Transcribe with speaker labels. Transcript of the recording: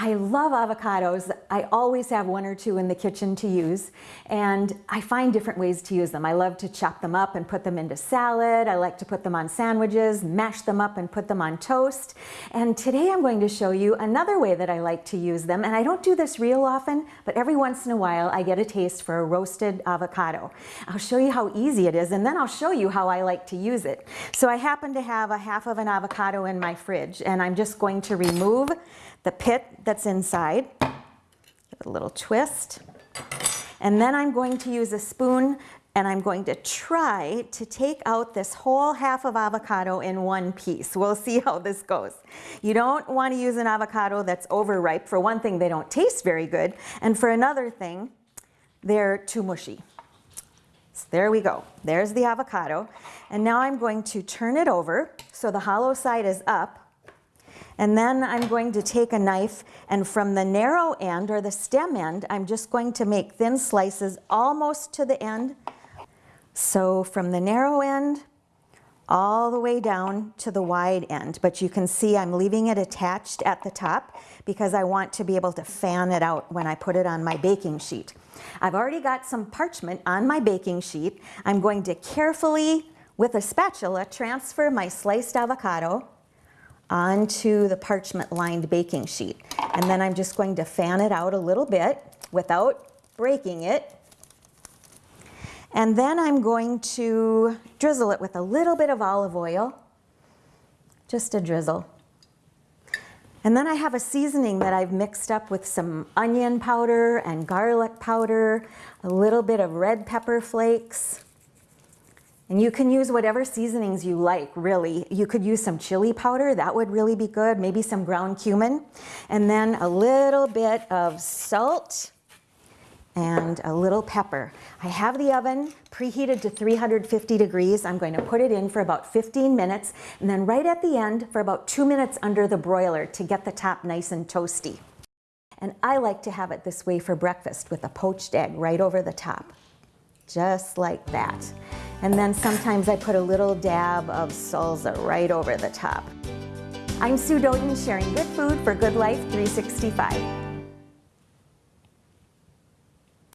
Speaker 1: I love avocados. I always have one or two in the kitchen to use and I find different ways to use them. I love to chop them up and put them into salad. I like to put them on sandwiches, mash them up and put them on toast. And today I'm going to show you another way that I like to use them. And I don't do this real often, but every once in a while I get a taste for a roasted avocado. I'll show you how easy it is and then I'll show you how I like to use it. So I happen to have a half of an avocado in my fridge and I'm just going to remove the pit that's inside. Give it a little twist. And then I'm going to use a spoon and I'm going to try to take out this whole half of avocado in one piece. We'll see how this goes. You don't want to use an avocado that's overripe. For one thing, they don't taste very good. And for another thing, they're too mushy. So there we go. There's the avocado. And now I'm going to turn it over so the hollow side is up and then I'm going to take a knife and from the narrow end or the stem end, I'm just going to make thin slices almost to the end. So from the narrow end all the way down to the wide end. But you can see I'm leaving it attached at the top because I want to be able to fan it out when I put it on my baking sheet. I've already got some parchment on my baking sheet. I'm going to carefully, with a spatula, transfer my sliced avocado onto the parchment lined baking sheet. And then I'm just going to fan it out a little bit without breaking it. And then I'm going to drizzle it with a little bit of olive oil, just a drizzle. And then I have a seasoning that I've mixed up with some onion powder and garlic powder, a little bit of red pepper flakes, and you can use whatever seasonings you like, really. You could use some chili powder, that would really be good, maybe some ground cumin, and then a little bit of salt and a little pepper. I have the oven preheated to 350 degrees. I'm going to put it in for about 15 minutes, and then right at the end for about two minutes under the broiler to get the top nice and toasty. And I like to have it this way for breakfast with a poached egg right over the top, just like that. And then sometimes I put a little dab of salsa right over the top. I'm Sue Doden sharing good food for Good Life 365.